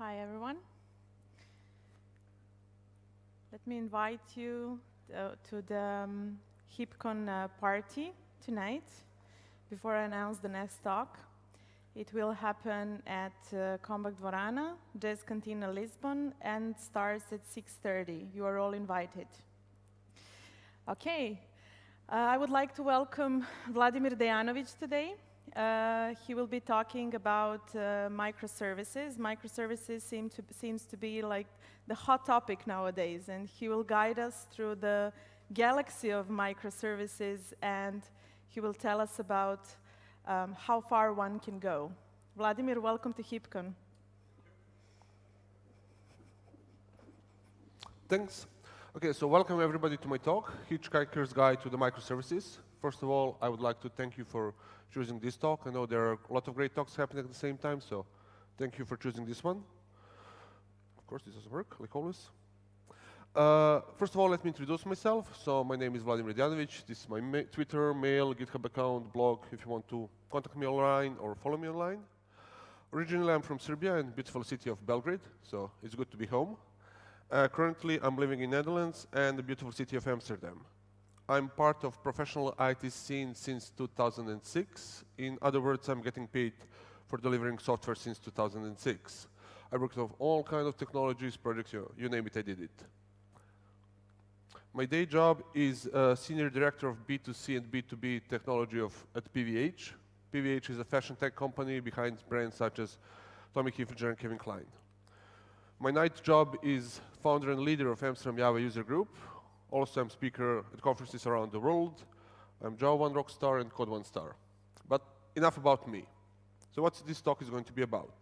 Hi, everyone. Let me invite you uh, to the um, HeapCon uh, party tonight before I announce the next talk. It will happen at uh, Kombank Dvorana, Jazz Cantina Lisbon, and starts at 6.30. You are all invited. Okay, uh, I would like to welcome Vladimir Dejanovic today. Uh, he will be talking about uh, microservices. Microservices seem to, seems to be like the hot topic nowadays, and he will guide us through the galaxy of microservices, and he will tell us about um, how far one can go. Vladimir, welcome to HeapCon. Thanks. Okay, so welcome everybody to my talk, Hitchhiker's Guide to the Microservices. First of all, I would like to thank you for choosing this talk. I know there are a lot of great talks happening at the same time, so thank you for choosing this one. Of course, this doesn't work, like always. Uh, first of all, let me introduce myself. So my name is Vladimir Dejanovic. This is my ma Twitter, mail, GitHub account, blog, if you want to contact me online or follow me online. Originally, I'm from Serbia and beautiful city of Belgrade, so it's good to be home. Uh, currently, I'm living in Netherlands and the beautiful city of Amsterdam. I'm part of professional IT scene since 2006. In other words, I'm getting paid for delivering software since 2006. I worked on all kinds of technologies, projects, you, you name it, I did it. My day job is uh, Senior Director of B2C and B2B technology of, at PVH. PVH is a fashion tech company behind brands such as Tommy Hilfiger and Calvin Klein. My night job is founder and leader of Amsterdam Java user group. Also, I'm speaker at conferences around the world. I'm Java One Rockstar and Code One Star. But enough about me. So what this talk is going to be about?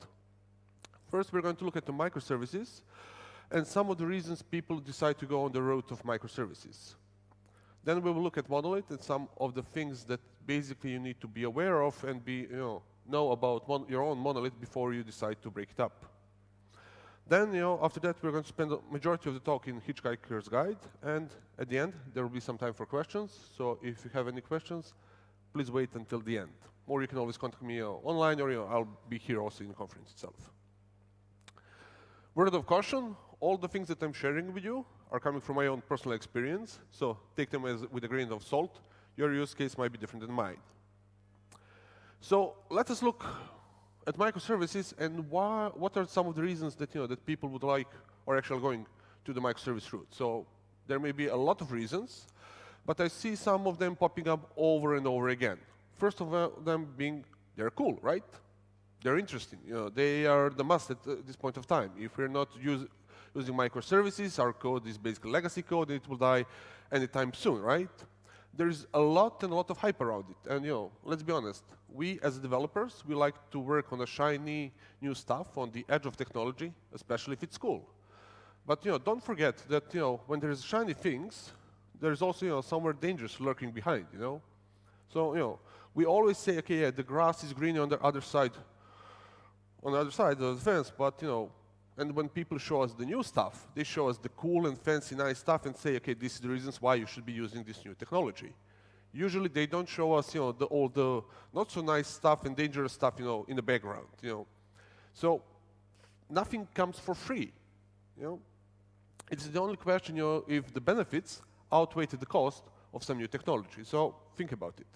First, we're going to look at the microservices and some of the reasons people decide to go on the road of microservices. Then we will look at monolith and some of the things that basically you need to be aware of and be, you know, know about your own monolith before you decide to break it up. Then, you know, after that, we're going to spend the majority of the talk in Hitchhiker's Guide, and at the end, there will be some time for questions. So if you have any questions, please wait until the end. Or you can always contact me uh, online, or you know, I'll be here also in the conference itself. Word of caution, all the things that I'm sharing with you are coming from my own personal experience, so take them as, with a grain of salt. Your use case might be different than mine. So let us look at microservices and why, what are some of the reasons that, you know, that people would like or actually going to the microservice route. So there may be a lot of reasons, but I see some of them popping up over and over again. First of them being they're cool, right? They're interesting. You know, they are the must at uh, this point of time. If we're not use, using microservices, our code is basically legacy code, and it will die anytime soon, right? There's a lot and a lot of hype around it. And you know, let's be honest, we as developers, we like to work on a shiny new stuff on the edge of technology, especially if it's cool. But you know, don't forget that you know, when there's shiny things, there's also you know, somewhere dangerous lurking behind, you know? So, you know, we always say, okay, yeah, the grass is greener on the other side, on the other side of the fence, but you know, and when people show us the new stuff, they show us the cool and fancy, nice stuff and say, okay, this is the reasons why you should be using this new technology. Usually they don't show us, you know, the, all the not so nice stuff and dangerous stuff, you know, in the background, you know. So nothing comes for free, you know. It's the only question, you know, if the benefits outweigh the cost of some new technology. So think about it.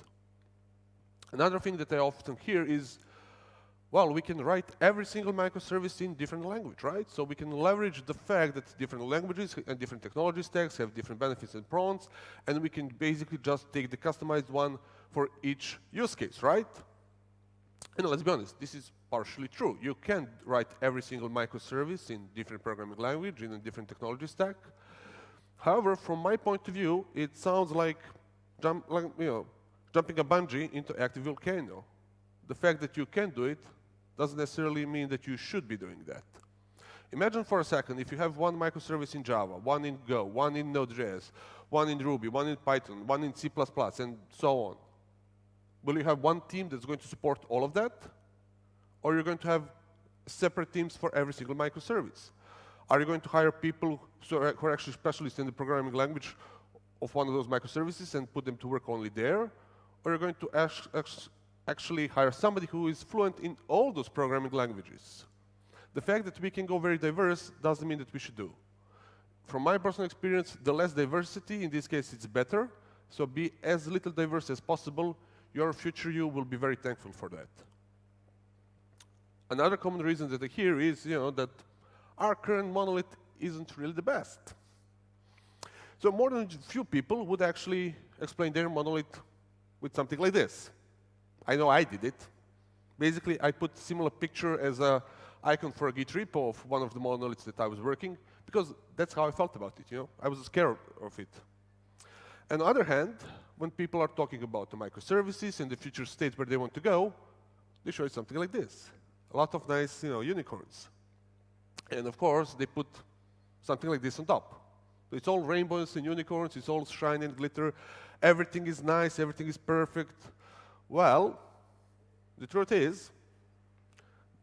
Another thing that I often hear is, well, we can write every single microservice in different language, right? So we can leverage the fact that different languages and different technology stacks have different benefits and pros, and we can basically just take the customized one for each use case, right? And let's be honest, this is partially true. You can write every single microservice in different programming language, in a different technology stack. However, from my point of view, it sounds like, jump, like you know, jumping a bungee into active volcano. The fact that you can do it doesn't necessarily mean that you should be doing that. Imagine for a second if you have one microservice in Java, one in Go, one in Node.js, one in Ruby, one in Python, one in C++, and so on. Will you have one team that's going to support all of that? Or you're going to have separate teams for every single microservice? Are you going to hire people who are actually specialists in the programming language of one of those microservices and put them to work only there? Or are you going to actually hire somebody who is fluent in all those programming languages? The fact that we can go very diverse doesn't mean that we should do. From my personal experience, the less diversity, in this case, it's better. So be as little diverse as possible. Your future you will be very thankful for that. Another common reason that I hear is you know, that our current monolith isn't really the best. So more than a few people would actually explain their monolith with something like this. I know I did it. Basically, I put similar picture as a icon for a Git repo of one of the monoliths that I was working, because that's how I felt about it, you know? I was scared of it. On the other hand, when people are talking about the microservices and the future state where they want to go, they show something like this. A lot of nice, you know, unicorns. And of course, they put something like this on top. It's all rainbows and unicorns, it's all shine and glitter. Everything is nice, everything is perfect. Well, the truth is,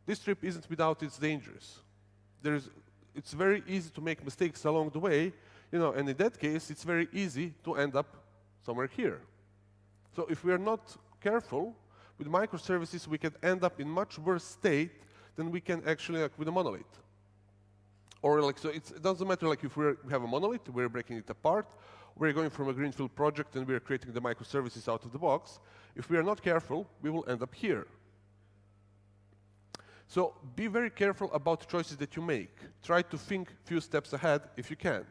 this trip isn't without its dangers. There's, it's very easy to make mistakes along the way, you know, and in that case, it's very easy to end up somewhere here. So if we are not careful, with microservices, we can end up in much worse state than we can actually like with a monolith. Or like, so it doesn't matter like if we have a monolith, we're breaking it apart, we're going from a greenfield project and we're creating the microservices out of the box. If we are not careful, we will end up here. So be very careful about the choices that you make. Try to think few steps ahead if you can.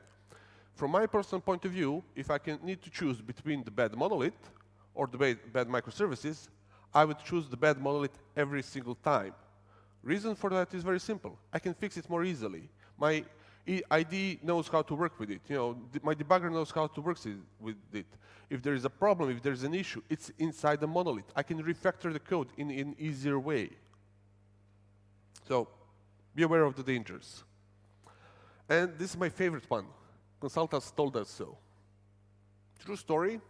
From my personal point of view, if I can need to choose between the bad monolith or the bad, bad microservices, I would choose the bad monolith every single time. Reason for that is very simple. I can fix it more easily. My IDE knows how to work with it. You know, my debugger knows how to work with it. If there is a problem, if there is an issue, it's inside the monolith. I can refactor the code in an easier way. So be aware of the dangers. And this is my favorite one. Consultants told us so. True story.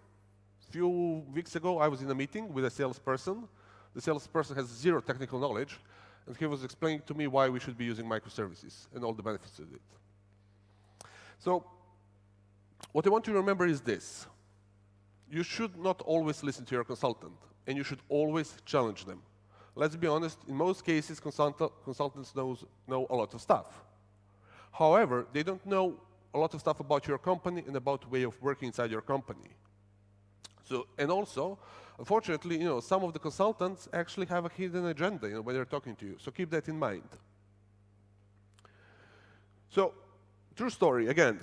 A few weeks ago, I was in a meeting with a salesperson. The salesperson has zero technical knowledge, and he was explaining to me why we should be using microservices and all the benefits of it. So what I want you to remember is this. You should not always listen to your consultant, and you should always challenge them. Let's be honest, in most cases, consult consultants knows, know a lot of stuff. However, they don't know a lot of stuff about your company and about the way of working inside your company. So, and also, unfortunately, you know, some of the consultants actually have a hidden agenda you know, when they're talking to you. So keep that in mind. So True story, again.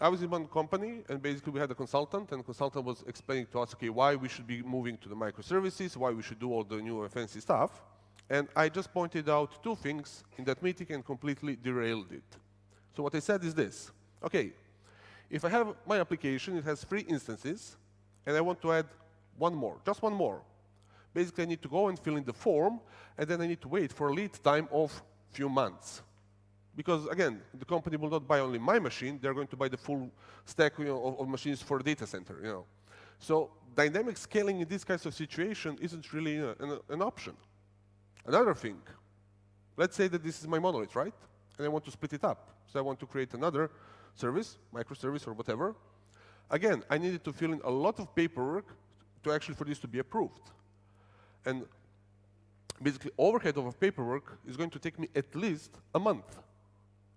I was in one company, and basically we had a consultant, and consultant was explaining to us, okay, why we should be moving to the microservices, why we should do all the new fancy stuff. And I just pointed out two things in that meeting and completely derailed it. So what I said is this. Okay, if I have my application, it has three instances, and I want to add one more, just one more. Basically, I need to go and fill in the form, and then I need to wait for a lead time of few months. Because again, the company will not buy only my machine, they're going to buy the full stack you know, of, of, machines for the data center. You know. So dynamic scaling in this kind of situation isn't really an, an option. Another thing, let's say that this is my monolith, right? And I want to split it up. So I want to create another service, microservice or whatever. Again, I needed to fill in a lot of paperwork to actually for this to be approved. And basically overhead of a paperwork is going to take me at least a month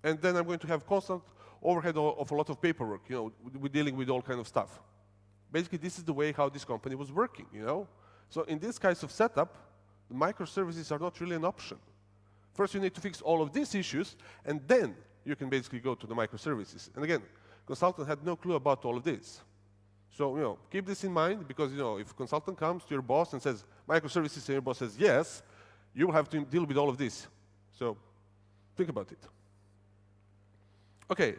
and then I'm going to have constant overhead of a lot of paperwork, you know, we're dealing with all kind of stuff. Basically, this is the way how this company was working, you know? So in this kind of setup, microservices are not really an option. First, you need to fix all of these issues, and then you can basically go to the microservices. And again, consultant had no clue about all of this. So, you know, keep this in mind, because, you know, if consultant comes to your boss and says, microservices, and your boss says yes, you will have to deal with all of this. So, think about it. Okay,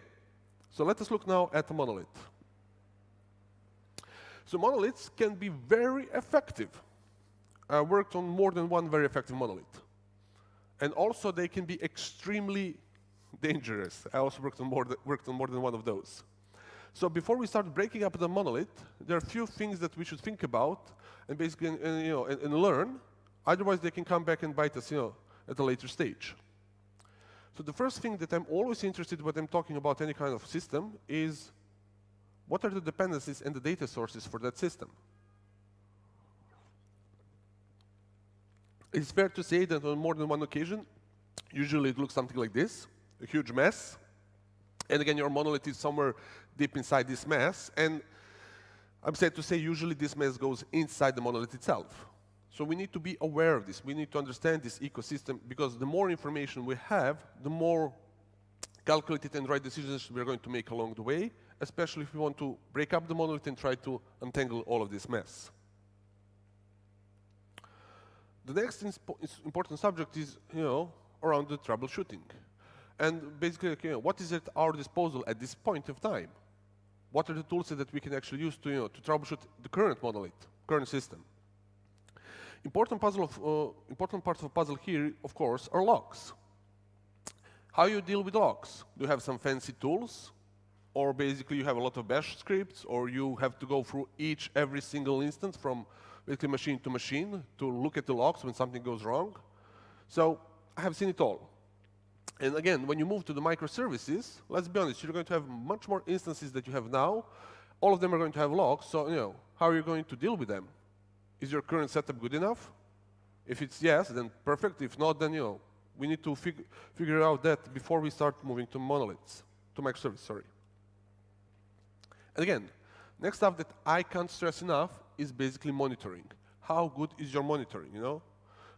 so let us look now at the monolith. So monoliths can be very effective. I worked on more than one very effective monolith. And also they can be extremely dangerous. I also worked on more, worked on more than one of those. So before we start breaking up the monolith, there are a few things that we should think about and basically and, you know, and, and learn. Otherwise, they can come back and bite us you know, at a later stage. So the first thing that I'm always interested when I'm talking about any kind of system is what are the dependencies and the data sources for that system? It's fair to say that on more than one occasion, Usually it looks something like this, a huge mess. And again, your monolith is somewhere deep inside this mess. And I'm sad to say, usually this mess goes inside the monolith itself. So we need to be aware of this. We need to understand this ecosystem because the more information we have, the more calculated and right decisions we're going to make along the way, especially if we want to break up the monolith and try to untangle all of this mess. The next important subject is, you know, around the troubleshooting. And basically, what is at our disposal at this point of time? What are the tools that we can actually use to, you know, to troubleshoot the current monolith, current system? Important, puzzle of, uh, important part of the puzzle here, of course, are logs. How you deal with logs? Do you have some fancy tools? Or basically you have a lot of bash scripts, or you have to go through each, every single instance from basically machine to machine to look at the logs when something goes wrong. So I have seen it all. And again, when you move to the microservices, let's be honest, you're going to have much more instances that you have now. All of them are going to have logs, so you know, how are you going to deal with them? Is your current setup good enough? If it's yes, then perfect. If not, then you know, we need to fig figure out that before we start moving to monoliths, to microservices, sorry. And again, next stuff that I can't stress enough is basically monitoring. How good is your monitoring, you know?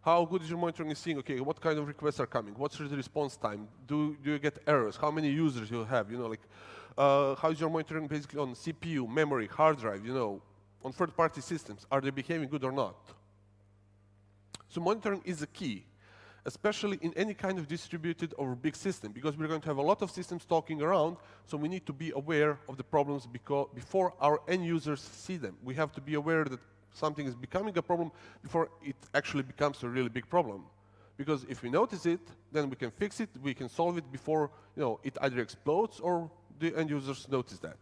How good is your monitoring in seeing, okay, what kind of requests are coming? What's the response time? Do, do you get errors? How many users you have? You know, like, uh, how is your monitoring basically on CPU, memory, hard drive, you know, on third-party systems, are they behaving good or not? So monitoring is a key, especially in any kind of distributed or big system, because we're going to have a lot of systems talking around, so we need to be aware of the problems before our end users see them. We have to be aware that something is becoming a problem before it actually becomes a really big problem. Because if we notice it, then we can fix it, we can solve it before you know, it either explodes or the end users notice that.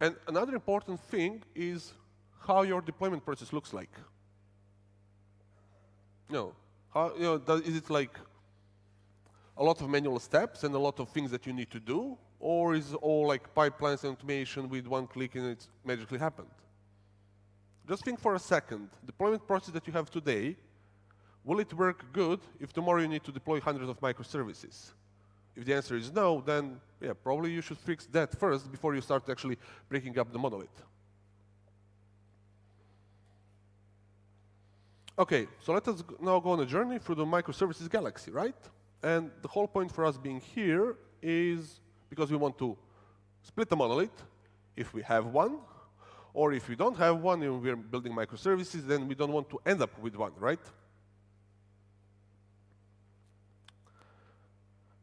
And another important thing is how your deployment process looks like. You know, how, you know, does, is it like a lot of manual steps and a lot of things that you need to do? Or is it all like pipelines and automation with one click and it's magically happened? Just think for a second, deployment process that you have today, will it work good if tomorrow you need to deploy hundreds of microservices? If the answer is no, then yeah, probably you should fix that first before you start actually breaking up the monolith. Okay, so let us now go on a journey through the microservices galaxy, right? And the whole point for us being here is because we want to split the monolith, if we have one, or if we don't have one and we're building microservices, then we don't want to end up with one, right?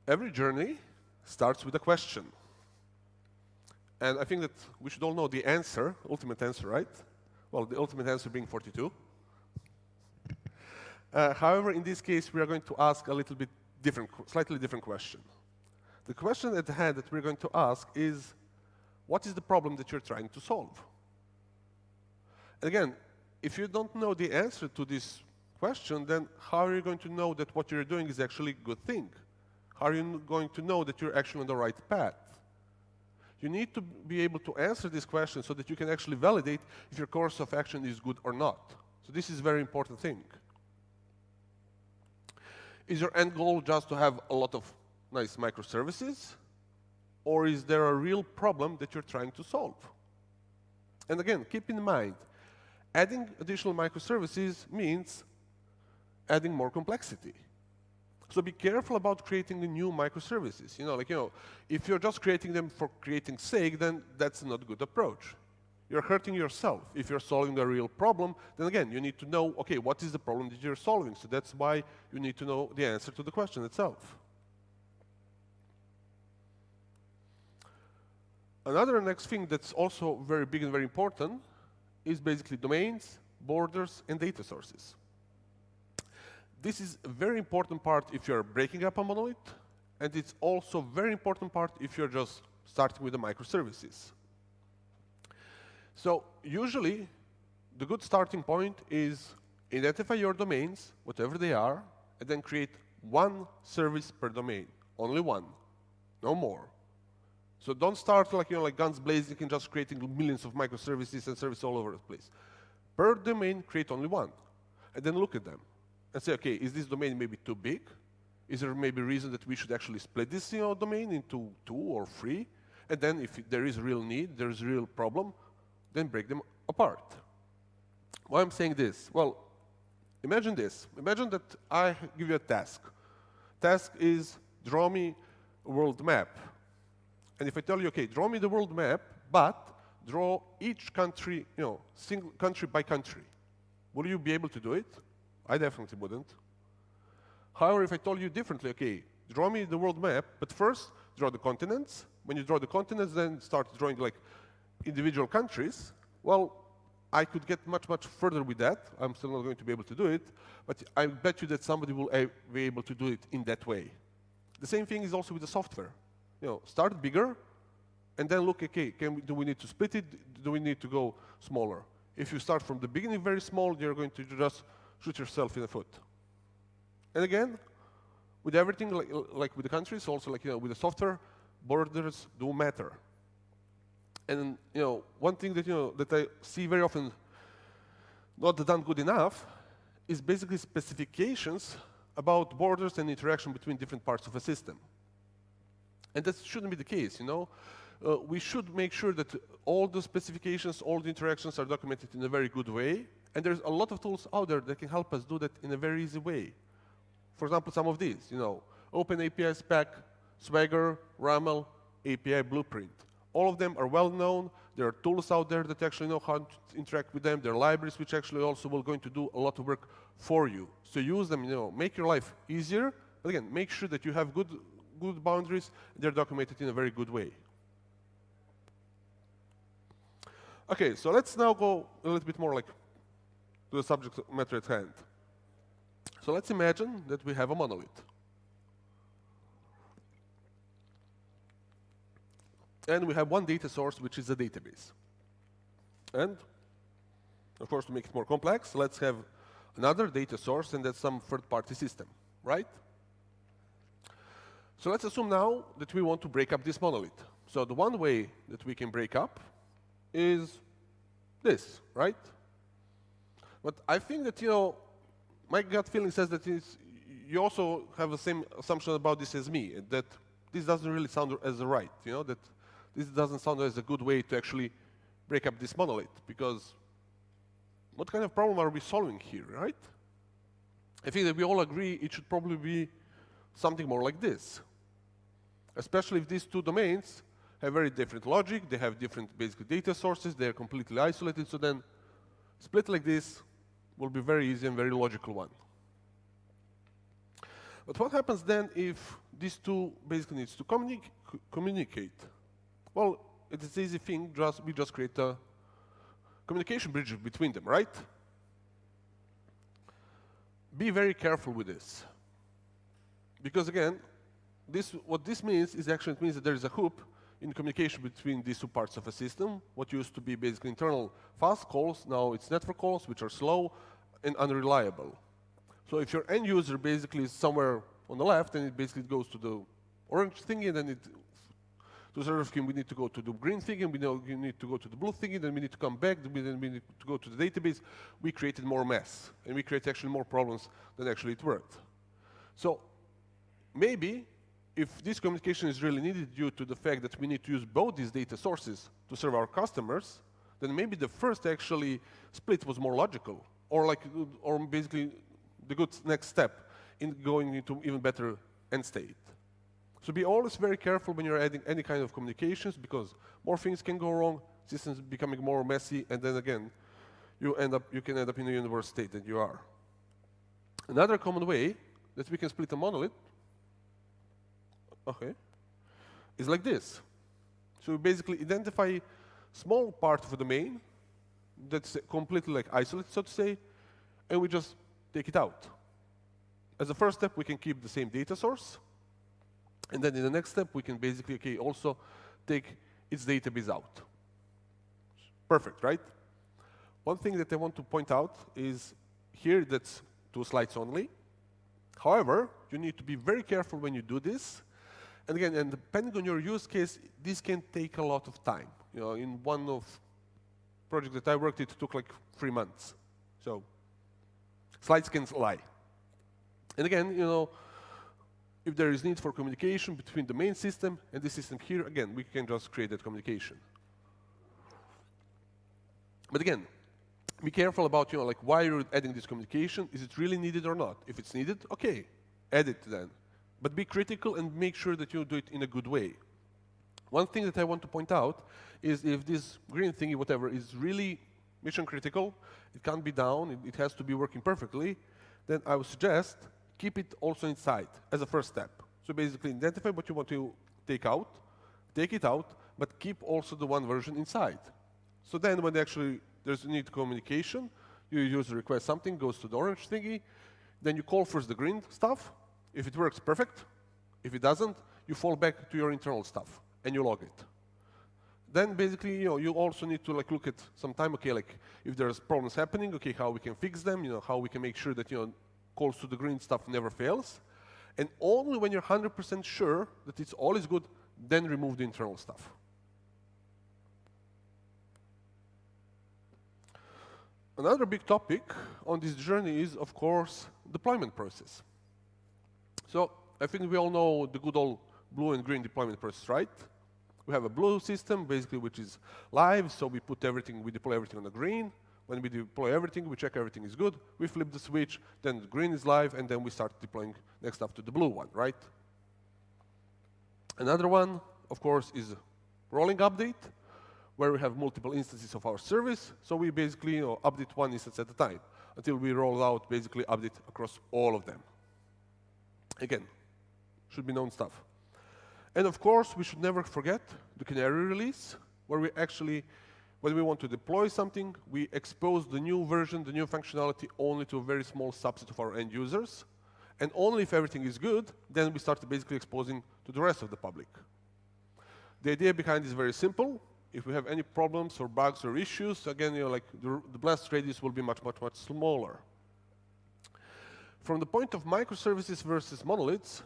Every journey starts with a question. And I think that we should all know the answer, ultimate answer, right? Well, the ultimate answer being 42. Uh, however, in this case, we are going to ask a little bit different, slightly different question. The question at hand that we're going to ask is, what is the problem that you're trying to solve? And again, if you don't know the answer to this question, then how are you going to know that what you're doing is actually a good thing? Are you going to know that you're actually on the right path? You need to be able to answer this question so that you can actually validate if your course of action is good or not. So this is a very important thing. Is your end goal just to have a lot of nice microservices? Or is there a real problem that you're trying to solve? And again, keep in mind, adding additional microservices means adding more complexity. So be careful about creating the new microservices. You know, like, you know, if you're just creating them for creating sake, then that's not a good approach. You're hurting yourself. If you're solving a real problem, then again, you need to know, okay, what is the problem that you're solving? So that's why you need to know the answer to the question itself. Another next thing that's also very big and very important is basically domains, borders, and data sources. This is a very important part if you're breaking up a monolith, and it's also a very important part if you're just starting with the microservices. So usually, the good starting point is identify your domains, whatever they are, and then create one service per domain, only one, no more. So don't start like, you know, like guns blazing and just creating millions of microservices and services all over the place. Per domain, create only one, and then look at them. And say, okay, is this domain maybe too big? Is there maybe reason that we should actually split this you know, domain into two or three? And then if there is real need, there is real problem, then break them apart. Why I'm saying this? Well, imagine this. Imagine that I give you a task. Task is draw me a world map. And if I tell you, okay, draw me the world map, but draw each country, you know, single country by country, will you be able to do it? I definitely wouldn't. However, if I told you differently, okay, draw me the world map, but first draw the continents. When you draw the continents, then start drawing like individual countries. Well, I could get much, much further with that. I'm still not going to be able to do it, but I bet you that somebody will be able to do it in that way. The same thing is also with the software. You know, start bigger, and then look, okay, we, do we need to split it? Do we need to go smaller? If you start from the beginning very small, you're going to just shoot yourself in the foot. And again, with everything, like, like with the countries, also like you know, with the software, borders do matter. And you know, one thing that you know that I see very often not done good enough is basically specifications about borders and interaction between different parts of a system. And that shouldn't be the case, you know. Uh, we should make sure that all the specifications, all the interactions are documented in a very good way. And there's a lot of tools out there that can help us do that in a very easy way. For example, some of these, you know, Open Spec, Swagger, RAML, API Blueprint. All of them are well known. There are tools out there that actually know how to interact with them. There are libraries which actually also will going to do a lot of work for you. So use them, you know, make your life easier. But again, make sure that you have good, good boundaries. They're documented in a very good way. Okay, so let's now go a little bit more like to the subject matter at hand. So let's imagine that we have a monolith. And we have one data source, which is a database. And, of course, to make it more complex, let's have another data source, and that's some third-party system, right? So let's assume now that we want to break up this monolith. So the one way that we can break up is this, right? But I think that, you know, my gut feeling says that you also have the same assumption about this as me, that this doesn't really sound as right, you know, that this doesn't sound as a good way to actually break up this monolith, because what kind of problem are we solving here, right? I think that we all agree it should probably be something more like this. Especially if these two domains have very different logic, they have different basic data sources, they're completely isolated, so then split like this will be very easy and very logical one. But what happens then if these two basically needs to communi communicate? Well, it's an easy thing, just, we just create a communication bridge between them, right? Be very careful with this. Because again, this, what this means is actually it means that there is a hoop in communication between these two parts of a system. What used to be basically internal fast calls, now it's network calls, which are slow and unreliable. So if your end user basically is somewhere on the left, and it basically goes to the orange thingy, and then it to server scheme, we need to go to the green thingy, and we know we need to go to the blue thingy, then we need to come back, then we need to go to the database. We created more mess, and we created actually more problems than actually it worked. So maybe if this communication is really needed due to the fact that we need to use both these data sources to serve our customers, then maybe the first actually split was more logical, or like, or basically the good next step in going into even better end state. So be always very careful when you're adding any kind of communications because more things can go wrong, systems becoming more messy, and then again, you end up you can end up in a universe state that you are. Another common way that we can split a monolith, okay, is like this. So we basically identify small part of the domain that's completely like isolated, so to say, and we just take it out. As a first step, we can keep the same data source, and then in the next step, we can basically okay, also take its database out. Perfect, right? One thing that I want to point out is here that's two slides only. However, you need to be very careful when you do this. And again, and depending on your use case, this can take a lot of time. You know, in one of projects that I worked, it took like three months. So slides can lie. And again, you know, if there is need for communication between the main system and the system here, again, we can just create that communication. But again, be careful about, you know, like why you're adding this communication. Is it really needed or not? If it's needed, okay, add it then. But be critical and make sure that you do it in a good way. One thing that I want to point out is if this green thingy, whatever, is really mission critical, it can't be down, it, it has to be working perfectly, then I would suggest keep it also inside as a first step. So basically identify what you want to take out, take it out, but keep also the one version inside. So then when actually there's a need to communication, your user requests something, goes to the orange thingy, then you call first the green stuff. If it works, perfect. If it doesn't, you fall back to your internal stuff and you log it. Then basically, you know, you also need to like look at some time, okay, like if there's problems happening, okay, how we can fix them, you know, how we can make sure that, you know, calls to the green stuff never fails. And only when you're 100% sure that it's all is good, then remove the internal stuff. Another big topic on this journey is, of course, deployment process. So I think we all know the good old blue and green deployment process, right? We have a blue system, basically, which is live, so we put everything, we deploy everything on the green. When we deploy everything, we check everything is good, we flip the switch, then the green is live, and then we start deploying next up to the blue one, right? Another one, of course, is rolling update, where we have multiple instances of our service, so we basically you know, update one instance at a time until we roll out basically update across all of them. Again, should be known stuff. And of course, we should never forget the canary release, where we actually, when we want to deploy something, we expose the new version, the new functionality, only to a very small subset of our end users. And only if everything is good, then we start basically exposing to the rest of the public. The idea behind is very simple. If we have any problems or bugs or issues, again, you know, like the, the blast radius will be much, much, much smaller. From the point of microservices versus monoliths,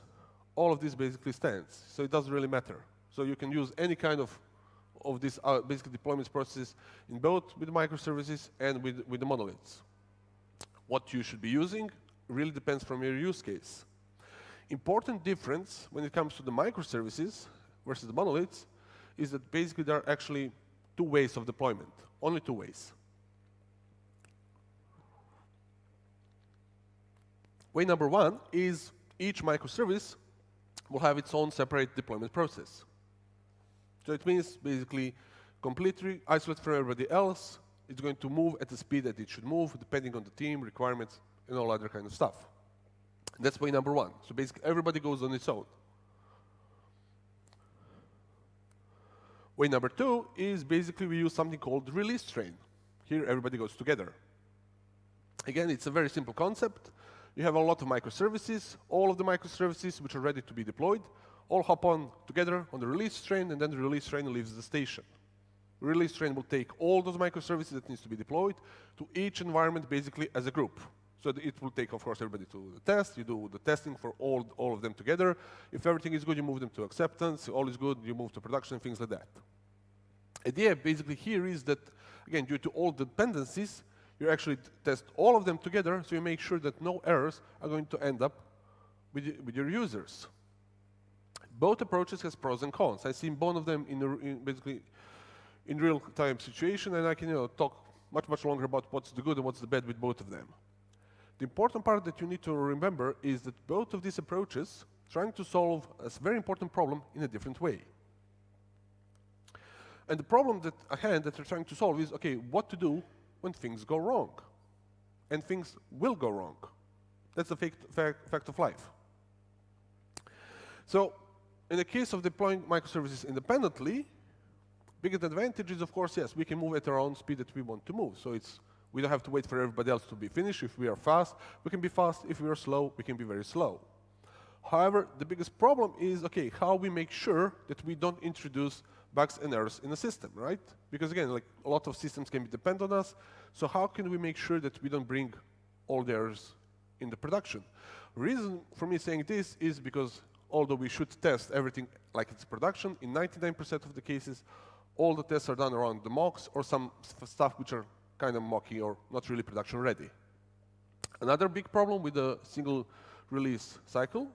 all of this basically stands. So it doesn't really matter. So you can use any kind of of these uh, basic deployments processes in both with microservices and with, with the monoliths. What you should be using really depends from your use case. Important difference when it comes to the microservices versus the monoliths is that basically there are actually two ways of deployment, only two ways. Way number one is each microservice will have its own separate deployment process. So it means basically completely isolated from everybody else. It's going to move at the speed that it should move, depending on the team, requirements, and all other kind of stuff. That's way number one. So basically, everybody goes on its own. Way number two is basically we use something called release train. Here, everybody goes together. Again, it's a very simple concept. You have a lot of microservices, all of the microservices which are ready to be deployed, all hop on together on the release train, and then the release train leaves the station. Release train will take all those microservices that needs to be deployed to each environment basically as a group. So it will take, of course, everybody to the test. You do the testing for all, all of them together. If everything is good, you move them to acceptance. All is good, you move to production, things like that. Idea basically here is that, again, due to all the dependencies, you actually test all of them together, so you make sure that no errors are going to end up with, with your users. Both approaches has pros and cons. I've seen both of them in, in basically in real-time situation, and I can you know, talk much, much longer about what's the good and what's the bad with both of them. The important part that you need to remember is that both of these approaches trying to solve a very important problem in a different way. And the problem that at hand that they're trying to solve is, okay, what to do when things go wrong. And things will go wrong. That's the fact, fact of life. So in the case of deploying microservices independently, biggest advantage is, of course, yes, we can move at our own speed that we want to move. So it's we don't have to wait for everybody else to be finished. If we are fast, we can be fast. If we are slow, we can be very slow. However, the biggest problem is, okay, how we make sure that we don't introduce bugs and errors in the system, right? Because again, like a lot of systems can be dependent on us. So how can we make sure that we don't bring all the errors in the production? Reason for me saying this is because although we should test everything like it's production, in 99% of the cases, all the tests are done around the mocks or some stuff which are kind of mocky or not really production ready. Another big problem with the single release cycle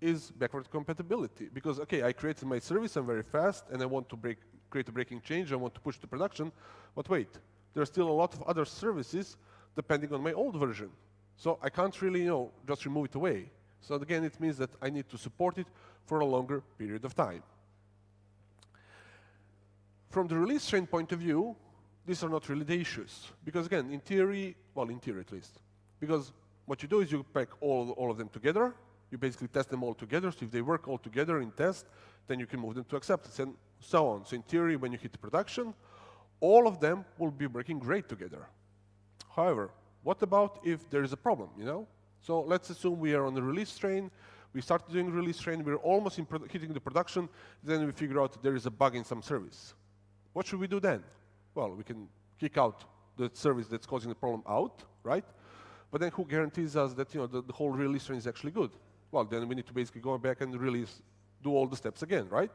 is backward compatibility. Because, okay, I created my service, I'm very fast, and I want to break, create a breaking change, I want to push to production, but wait, there's still a lot of other services depending on my old version. So I can't really, you know, just remove it away. So again, it means that I need to support it for a longer period of time. From the release train point of view, these are not really the issues. Because again, in theory, well, in theory at least, because what you do is you pack all, all of them together, you basically test them all together, so if they work all together in test, then you can move them to acceptance, and so on. So in theory, when you hit production, all of them will be working great together. However, what about if there is a problem, you know? So let's assume we are on the release train, we start doing release train, we're almost hitting the production, then we figure out there is a bug in some service. What should we do then? Well, we can kick out the service that's causing the problem out, right? But then who guarantees us that you know the, the whole release train is actually good? Well, then we need to basically go back and release, do all the steps again, right?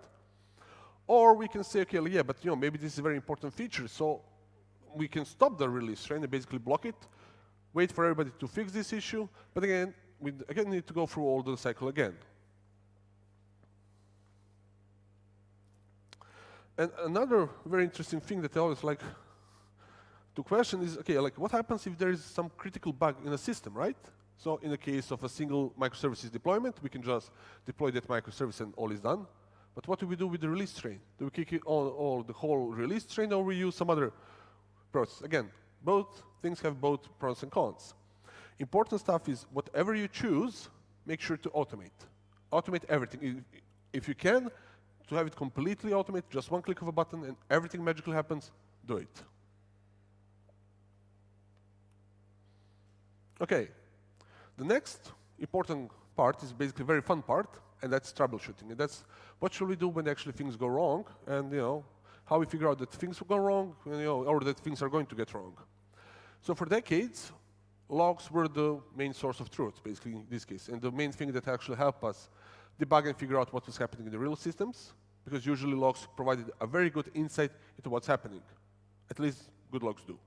Or we can say, okay, yeah, but you know maybe this is a very important feature, so we can stop the release train and basically block it, wait for everybody to fix this issue, but again, we again need to go through all the cycle again. And another very interesting thing that I always like to question is, okay, like what happens if there is some critical bug in a system, right? So in the case of a single microservices deployment, we can just deploy that microservice and all is done. But what do we do with the release train? Do we kick it all, all the whole release train or we use some other process? Again, both things have both pros and cons. Important stuff is whatever you choose, make sure to automate. Automate everything. If you can, to have it completely automated, just one click of a button and everything magically happens, do it. Okay, the next important part is basically a very fun part, and that's troubleshooting. And that's what should we do when actually things go wrong, and you know how we figure out that things will go wrong, you know, or that things are going to get wrong. So for decades, logs were the main source of truth, basically in this case, and the main thing that actually helped us debug and figure out what was happening in the real systems, because usually logs provided a very good insight into what's happening. At least good logs do.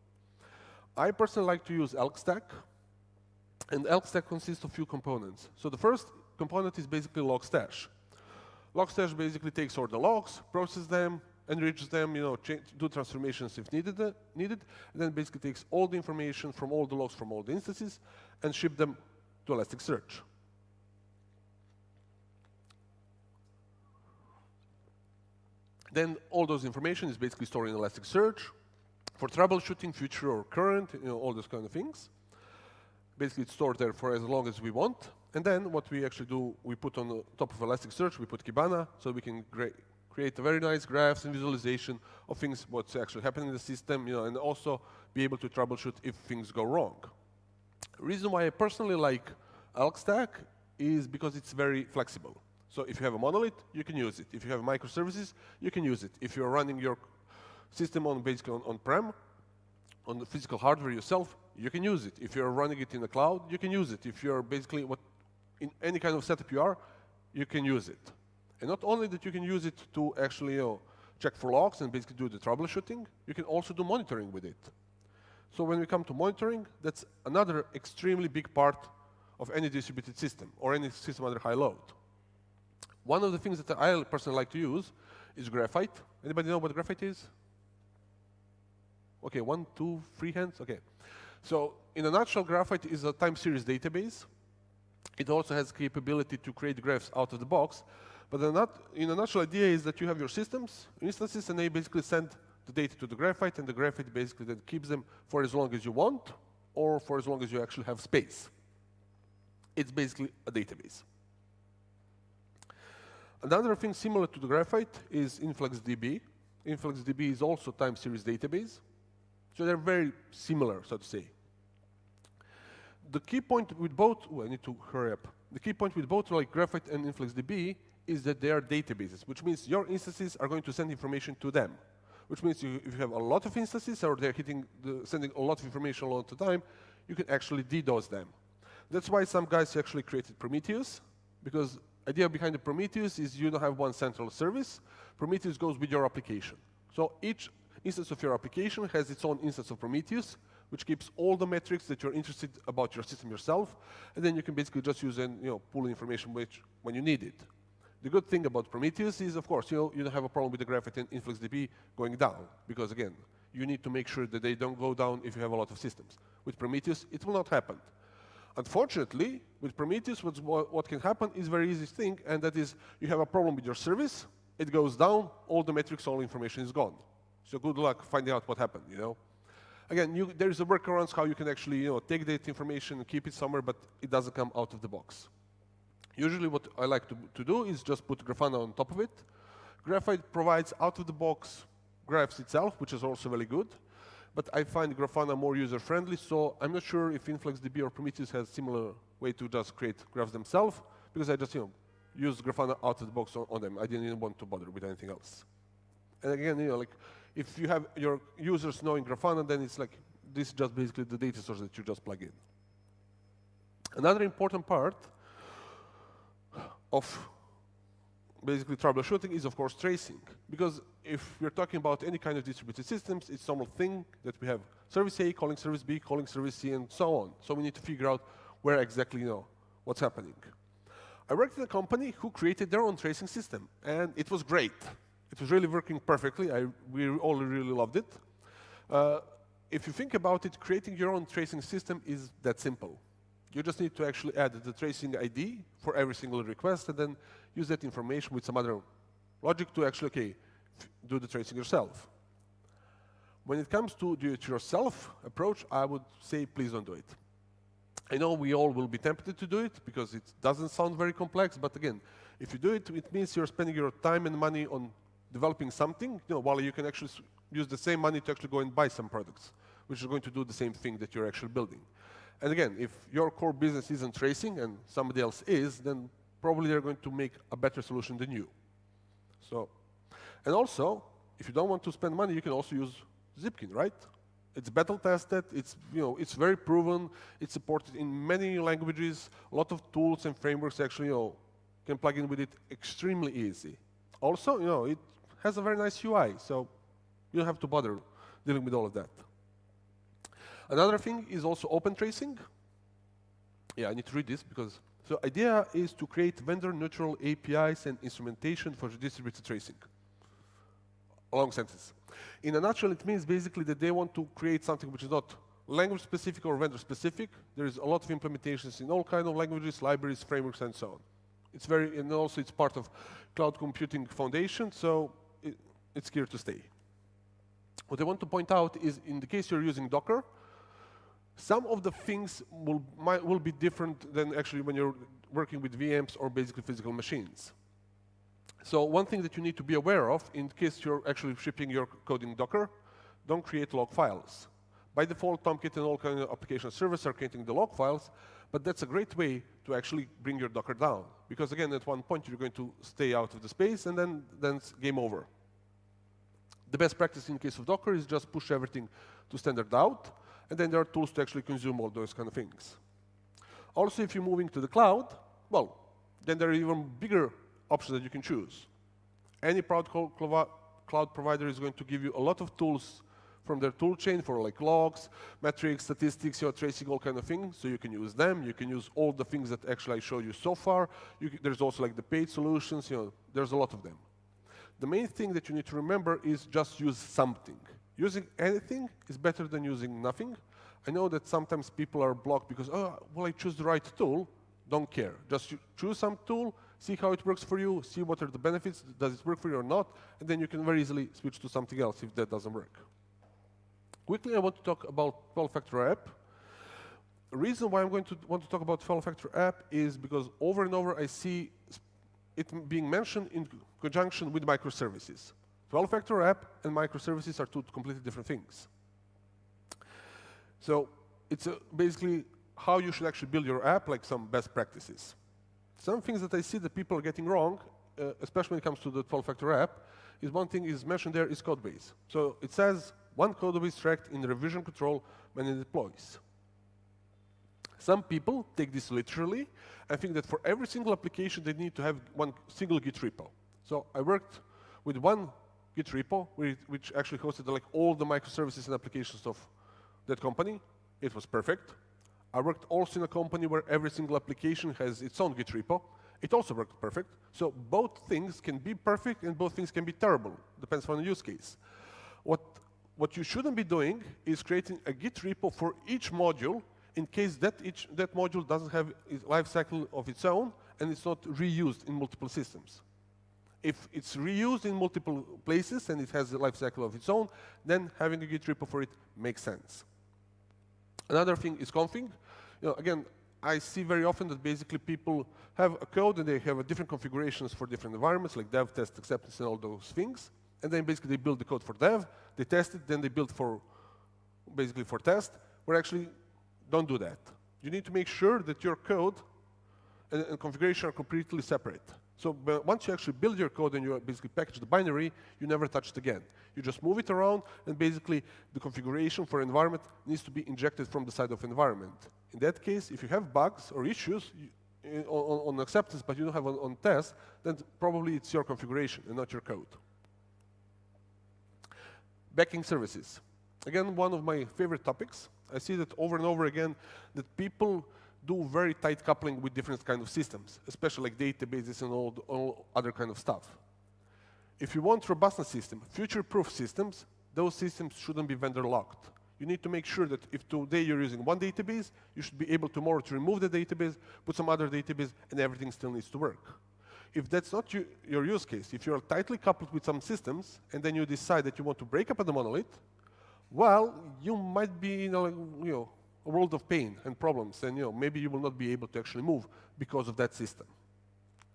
I personally like to use Elk Stack, and Elk Stack consists of few components. So the first component is basically Logstash. Logstash basically takes all the logs, processes them, enriches them, you know, do transformations if needed, uh, needed, and then basically takes all the information from all the logs from all the instances and ship them to Elasticsearch. Then all those information is basically stored in Elasticsearch for troubleshooting, future or current, you know, all those kind of things. Basically, it's stored there for as long as we want. And then what we actually do, we put on top of Elasticsearch, we put Kibana, so we can create a very nice graphs and visualization of things, what's actually happening in the system, you know, and also be able to troubleshoot if things go wrong. reason why I personally like Elk Stack is because it's very flexible. So if you have a monolith, you can use it. If you have microservices, you can use it. If you're running your system on basically on-prem, on, on the physical hardware yourself, you can use it. If you're running it in the cloud, you can use it. If you're basically what in any kind of setup you are, you can use it. And not only that you can use it to actually you know, check for logs and basically do the troubleshooting, you can also do monitoring with it. So when we come to monitoring, that's another extremely big part of any distributed system or any system under high load. One of the things that I personally like to use is Graphite. Anybody know what Graphite is? Okay, one, two, three hands? Okay. So in a nutshell, Graphite is a time series database. It also has capability to create graphs out of the box. But in a nutshell idea is that you have your systems, instances, and they basically send the data to the Graphite, and the Graphite basically then keeps them for as long as you want, or for as long as you actually have space. It's basically a database. Another thing similar to the Graphite is InfluxDB. InfluxDB is also time series database. So they're very similar, so to say. The key point with both, oh, I need to hurry up. The key point with both like Graphite and InfluxDB is that they are databases, which means your instances are going to send information to them. Which means you, if you have a lot of instances or they're hitting the, sending a lot of information a all the time, you can actually DDoS them. That's why some guys actually created Prometheus, because idea behind the Prometheus is you don't have one central service. Prometheus goes with your application. So each instance of your application has its own instance of Prometheus, which keeps all the metrics that you're interested about your system yourself, and then you can basically just use and you know pull information which when you need it. The good thing about Prometheus is, of course, you know, you don't have a problem with the Graphite and InfluxDB going down, because again, you need to make sure that they don't go down if you have a lot of systems. With Prometheus, it will not happen. Unfortunately, with Prometheus, what, what can happen is a very easy thing, and that is you have a problem with your service, it goes down, all the metrics, all information is gone. So good luck finding out what happened, you know. Again, you, there is a workarounds how you can actually you know, take that information and keep it somewhere, but it doesn't come out of the box. Usually what I like to, to do is just put Grafana on top of it. Graphite provides out-of-the-box graphs itself, which is also very good. But I find Grafana more user-friendly, so I'm not sure if InfluxDB or Prometheus has similar way to just create graphs themselves, because I just you know, use Grafana out of the box on, on them. I didn't even want to bother with anything else. And again, you know, like if you have your users knowing Grafana, then it's like this is just basically the data source that you just plug in. Another important part of basically troubleshooting is, of course, tracing. Because if we're talking about any kind of distributed systems, it's normal thing that we have service A calling service B, calling service C, and so on. So we need to figure out where exactly, you know, what's happening. I worked in a company who created their own tracing system, and it was great. It was really working perfectly. I, we all really loved it. Uh, if you think about it, creating your own tracing system is that simple. You just need to actually add the tracing ID for every single request and then use that information with some other logic to actually, okay, do the tracing yourself. When it comes to do-it-yourself approach, I would say please don't do it. I know we all will be tempted to do it because it doesn't sound very complex, but again, if you do it, it means you're spending your time and money on developing something, you know, while you can actually use the same money to actually go and buy some products, which is going to do the same thing that you're actually building. And again, if your core business isn't tracing and somebody else is, then probably they're going to make a better solution than you. So, and also, if you don't want to spend money, you can also use Zipkin, right? It's battle tested, it's, you know, it's very proven, it's supported in many languages, a lot of tools and frameworks actually, you know, can plug in with it extremely easy. Also, you know, it has a very nice UI, so you don't have to bother dealing with all of that. Another thing is also OpenTracing. Yeah, I need to read this because so idea is to create vendor-neutral APIs and instrumentation for distributed tracing. Long sentence. In a nutshell, it means basically that they want to create something which is not language-specific or vendor-specific. There is a lot of implementations in all kinds of languages, libraries, frameworks, and so on. It's very, and also it's part of Cloud Computing Foundation, so it's here to stay. What I want to point out is in the case you're using Docker, some of the things will, might, will be different than actually when you're working with VMs or basically physical machines. So one thing that you need to be aware of, in case you're actually shipping your code in Docker, don't create log files. By default, Tomcat and all kind of application servers are creating the log files, but that's a great way to actually bring your Docker down. Because again, at one point, you're going to stay out of the space, and then, then game over. The best practice in case of Docker is just push everything to standard out, and then there are tools to actually consume all those kind of things. Also, if you're moving to the cloud, well, then there are even bigger options that you can choose. Any cloud provider is going to give you a lot of tools from their tool chain for like logs, metrics, statistics, you're tracing all kind of things. So you can use them. You can use all the things that actually I showed you so far. You there's also like the paid solutions. You know, there's a lot of them. The main thing that you need to remember is just use something. Using anything is better than using nothing. I know that sometimes people are blocked because, oh, well, I choose the right tool. Don't care. Just choose some tool, see how it works for you, see what are the benefits, does it work for you or not, and then you can very easily switch to something else if that doesn't work. Quickly, I want to talk about 12 factor app. The reason why I'm going to want to talk about 12 factor app is because over and over I see it being mentioned in conjunction with microservices. 12-factor app and microservices are two completely different things. So it's basically how you should actually build your app, like some best practices. Some things that I see that people are getting wrong, uh, especially when it comes to the 12-factor app, is one thing is mentioned there is code base. So it says one code base tracked in revision control when it deploys. Some people take this literally and think that for every single application they need to have one single Git repo. So I worked with one Git repo, which actually hosted like all the microservices and applications of that company. It was perfect. I worked also in a company where every single application has its own Git repo. It also worked perfect. So both things can be perfect and both things can be terrible. Depends on the use case. What, what you shouldn't be doing is creating a Git repo for each module in case that, each, that module doesn't have a life cycle of its own and it's not reused in multiple systems. If it's reused in multiple places and it has a life cycle of its own, then having a Git repo for it makes sense. Another thing is config. You know, again, I see very often that basically people have a code and they have different configurations for different environments, like dev, test, acceptance, and all those things. And then basically they build the code for dev, they test it, then they build for basically for test. Where actually don't do that. You need to make sure that your code and, and configuration are completely separate. So once you actually build your code and you basically package the binary, you never touch it again. You just move it around, and basically the configuration for environment needs to be injected from the side of environment. In that case, if you have bugs or issues you, on, on, acceptance, but you don't have on, on test, then probably it's your configuration and not your code. Backing services. Again, one of my favorite topics. I see that over and over again that people do very tight coupling with different kind of systems, especially like databases and all, all other kind of stuff. If you want robustness system, future-proof systems, those systems shouldn't be vendor locked. You need to make sure that if today you're using one database, you should be able tomorrow to remove the database, put some other database, and everything still needs to work. If that's not you, your use case, if you're tightly coupled with some systems, and then you decide that you want to break up the monolith, well, you might be in a, you know, a world of pain and problems, and you know, maybe you will not be able to actually move because of that system.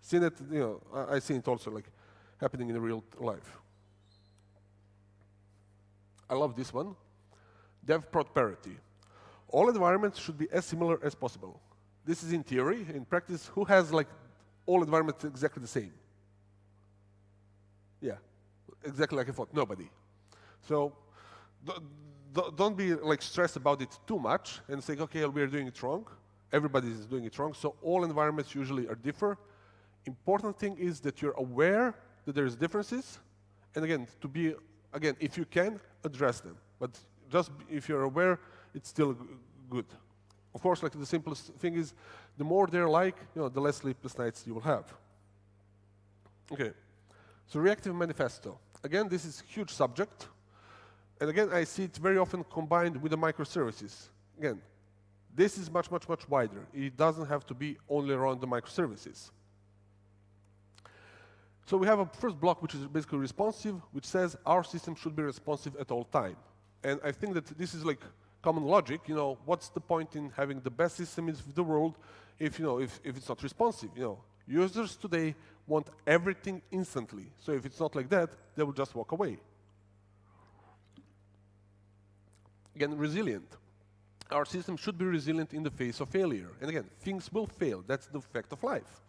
See that, you know, I, I see it also like happening in real life. I love this one. Dev parity. All environments should be as similar as possible. This is in theory. In practice, who has like all environments exactly the same? Yeah, exactly like I thought, nobody. So don't be like stressed about it too much and say, okay, we're doing it wrong. Everybody is doing it wrong. So all environments usually are different. Important thing is that you're aware that there's differences. And again, to be, again, if you can, address them. But just if you're aware, it's still good. Of course, like the simplest thing is, the more they're like, you know, the less sleepless nights you will have. Okay, so reactive manifesto. Again, this is huge subject. And again, I see it very often combined with the microservices. Again, this is much, much, much wider. It doesn't have to be only around the microservices. So we have a first block, which is basically responsive, which says our system should be responsive at all time. And I think that this is like common logic. You know, what's the point in having the best system in the world if you know if, if it's not responsive? You know, users today want everything instantly. So if it's not like that, they will just walk away. Again, resilient. Our system should be resilient in the face of failure. And again, things will fail. That's the fact of life.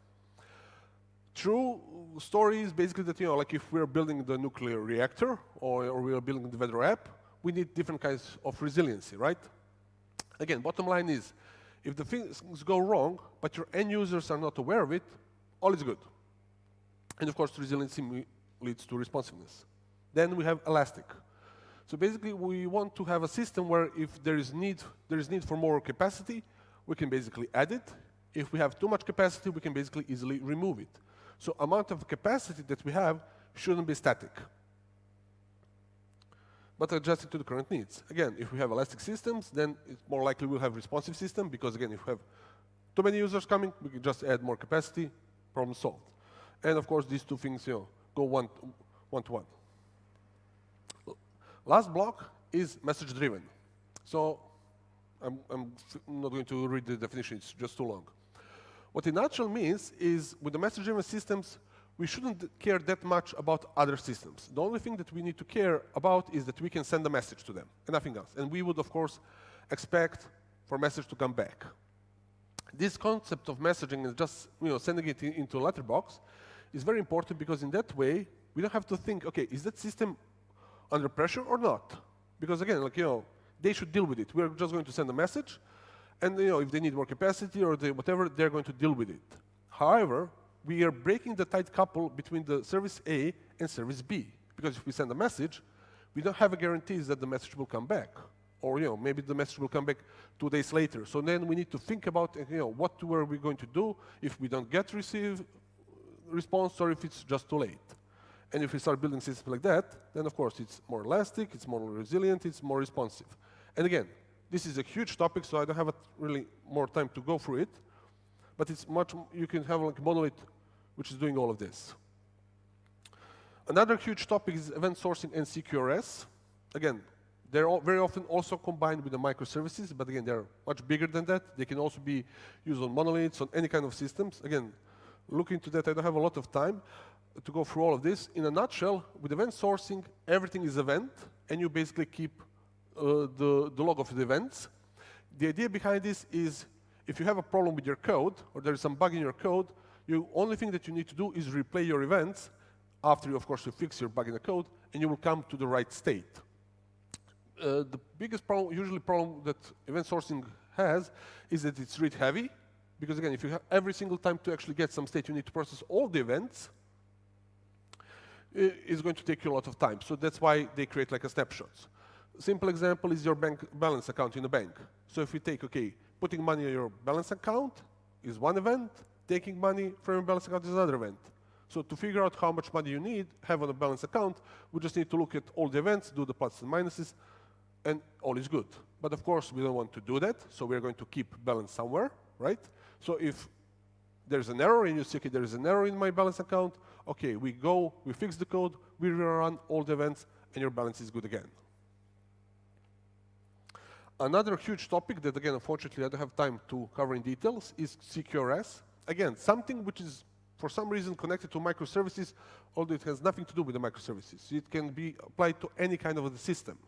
True story is basically that, you know, like if we're building the nuclear reactor or, or we're building the weather app, we need different kinds of resiliency, right? Again, bottom line is, if the things go wrong, but your end users are not aware of it, all is good. And of course, resiliency leads to responsiveness. Then we have elastic. So basically, we want to have a system where if there is need, there is need for more capacity, we can basically add it. If we have too much capacity, we can basically easily remove it. So amount of capacity that we have shouldn't be static, but adjusted to the current needs. Again, if we have elastic systems, then it's more likely we'll have responsive system, because again, if we have too many users coming, we can just add more capacity, problem solved. And of course, these two things you know, go one, one to one. Last block is message-driven. So I'm, I'm, not going to read the definition, it's just too long. What it actually means is with the message-driven systems, we shouldn't care that much about other systems. The only thing that we need to care about is that we can send a message to them, and nothing else. And we would, of course, expect for message to come back. This concept of messaging and just you know, sending it in, into a letterbox is very important because in that way, we don't have to think, okay, is that system under pressure or not? Because again, like, you know, they should deal with it. We're just going to send a message, and you know, if they need more capacity or they, whatever, they're going to deal with it. However, we are breaking the tight couple between the service A and service B. Because if we send a message, we don't have a guarantee that the message will come back. or you know, maybe the message will come back two days later. So then we need to think about you know, what are we going to do if we don't get receive response or if it's just too late. And if we start building systems like that, then of course it's more elastic, it's more resilient, it's more responsive. And again, this is a huge topic, so I don't have really more time to go through it. But it's much, you can have like a monolith which is doing all of this. Another huge topic is event sourcing and CQRS. Again, they're very often also combined with the microservices, but again, they're much bigger than that. They can also be used on monoliths, on any kind of systems. Again, look into that. I don't have a lot of time to go through all of this. In a nutshell, with event sourcing, everything is event, and you basically keep uh, the, the log of the events. The idea behind this is if you have a problem with your code, or there is some bug in your code, the only thing that you need to do is replay your events after, you, of course, you fix your bug in the code, and you will come to the right state. Uh, the biggest problem, usually problem that event sourcing has is that it's read heavy, because again, if you have every single time to actually get some state, you need to process all the events, it's going to take you a lot of time. So that's why they create like a snapshot. Simple example is your bank balance account in a bank. So if we take, okay, putting money in your balance account is one event, taking money from your balance account is another event. So to figure out how much money you need, have on a balance account, we just need to look at all the events, do the and minuses, and all is good. But of course, we don't want to do that, so we're going to keep balance somewhere, right? So if there's an error and you see, okay, there is an error in my balance account, okay, we go, we fix the code, we rerun all the events, and your balance is good again. Another huge topic that, again, unfortunately, I don't have time to cover in details is CQRS. Again, something which is, for some reason, connected to microservices, although it has nothing to do with the microservices. It can be applied to any kind of a system.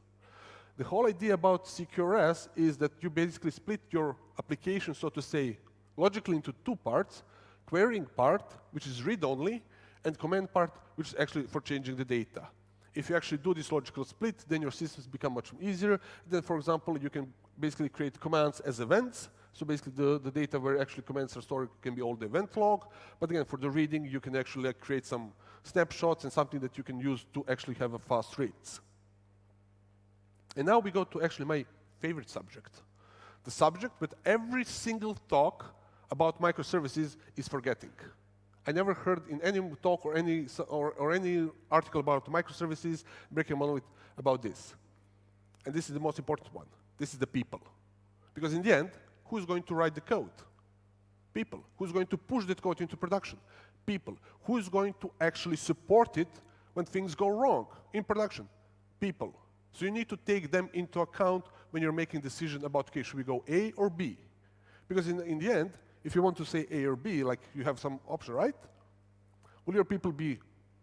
The whole idea about CQRS is that you basically split your application, so to say, logically into two parts, querying part, which is read-only, and command part, which is actually for changing the data. If you actually do this logical split, then your systems become much easier. Then, for example, you can basically create commands as events. So basically, the, the data where actually commands are stored can be all the event log. But again, for the reading, you can actually like, create some snapshots and something that you can use to actually have a fast reads. And now we go to actually my favorite subject. The subject that every single talk about microservices is forgetting. I never heard in any talk or any, or, or any article about microservices, breaking monolith about this. And this is the most important one. This is the people. Because in the end, who's going to write the code? People. Who's going to push that code into production? People. Who's going to actually support it when things go wrong in production? People. So you need to take them into account when you're making decision about, okay, should we go A or B? Because in, in the end, if you want to say A or B, like you have some option, right? Will your people be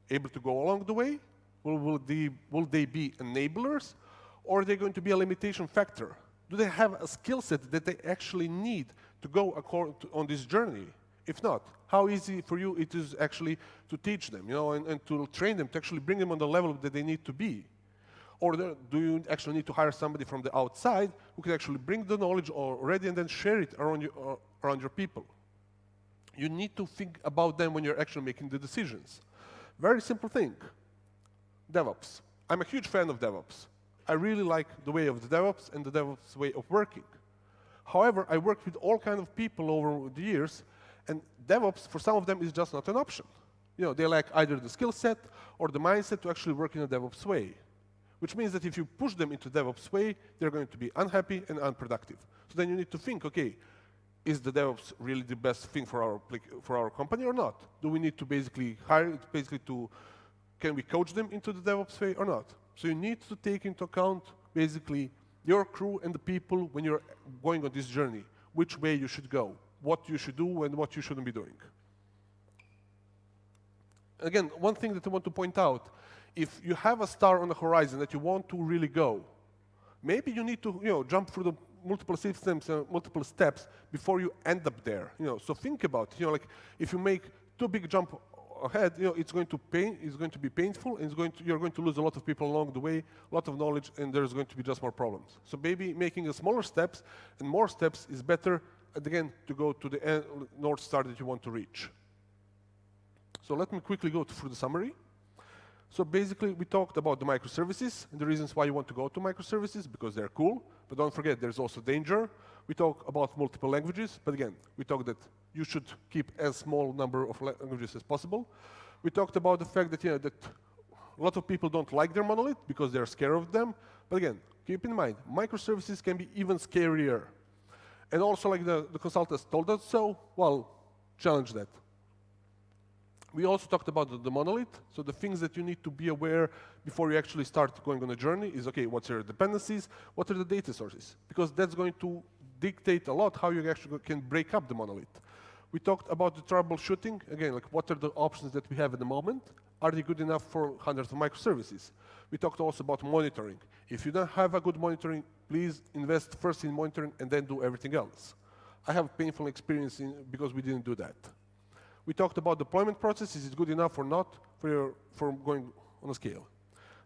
able to go along the way? Will, will, they, will they be enablers? Or are they going to be a limitation factor? Do they have a skill set that they actually need to go to, on this journey? If not, how easy for you it is actually to teach them, you know, and, and to train them, to actually bring them on the level that they need to be? Or do you actually need to hire somebody from the outside who can actually bring the knowledge already and then share it around your, uh, around your people? You need to think about them when you're actually making the decisions. Very simple thing. DevOps. I'm a huge fan of DevOps. I really like the way of the DevOps and the DevOps way of working. However, I worked with all kinds of people over the years, and DevOps, for some of them, is just not an option. You know, they lack either the skill set or the mindset to actually work in a DevOps way which means that if you push them into DevOps way, they're going to be unhappy and unproductive. So then you need to think, okay, is the DevOps really the best thing for our, for our company or not? Do we need to basically hire, it basically to, can we coach them into the DevOps way or not? So you need to take into account basically your crew and the people when you're going on this journey, which way you should go, what you should do and what you shouldn't be doing. Again, one thing that I want to point out if you have a star on the horizon that you want to really go, maybe you need to you know, jump through the multiple systems and multiple steps before you end up there. You know, so think about. You know, like if you make too big jump ahead, you know, it's going to pain, it's going to be painful, and it's going to, you're going to lose a lot of people along the way, a lot of knowledge, and there's going to be just more problems. So maybe making a smaller steps and more steps is better, And again, to go to the end, North Star that you want to reach. So let me quickly go through the summary. So basically, we talked about the microservices and the reasons why you want to go to microservices, because they're cool. But don't forget, there's also danger. We talk about multiple languages, but again, we talked that you should keep as small number of languages as possible. We talked about the fact that, you know, that a lot of people don't like their monolith because they're scared of them. But again, keep in mind, microservices can be even scarier. And also, like the, the consultants told us so, well, challenge that. We also talked about the, the, monolith. So the things that you need to be aware before you actually start going on a journey is, okay, what's your dependencies? What are the data sources? Because that's going to dictate a lot how you actually can break up the monolith. We talked about the troubleshooting. Again, like what are the options that we have at the moment? Are they good enough for hundreds of microservices? We talked also about monitoring. If you don't have a good monitoring, please invest first in monitoring and then do everything else. I have painful experience in, because we didn't do that. We talked about deployment process. Is it good enough or not for, your, for going on a scale?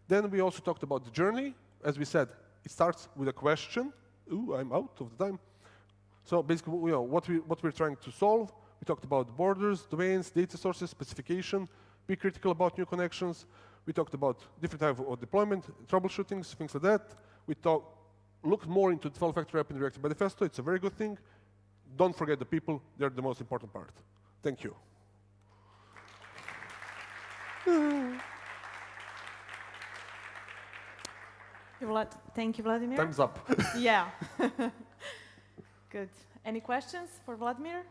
Then we also talked about the journey. As we said, it starts with a question. Ooh, I'm out of the time. So basically, you know, what, we, what we're trying to solve, we talked about borders, domains, data sources, specification, be critical about new connections. We talked about different type of deployment, troubleshootings, things like that. We talked, looked more into the 12-factor app in Reactive Manifesto. It's a very good thing. Don't forget the people. They're the most important part. Thank you. Thank you, Vladimir. Time's up. yeah. Good. Any questions for Vladimir?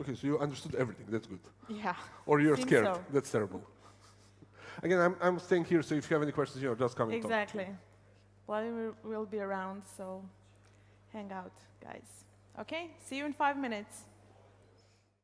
Okay, so you understood everything. That's good. Yeah. Or you're Seems scared. so. That's terrible. Again, I'm, I'm staying here, so if you have any questions, you know, just come and talk. Exactly. Vladimir will be around, so hang out, guys. Okay, see you in five minutes.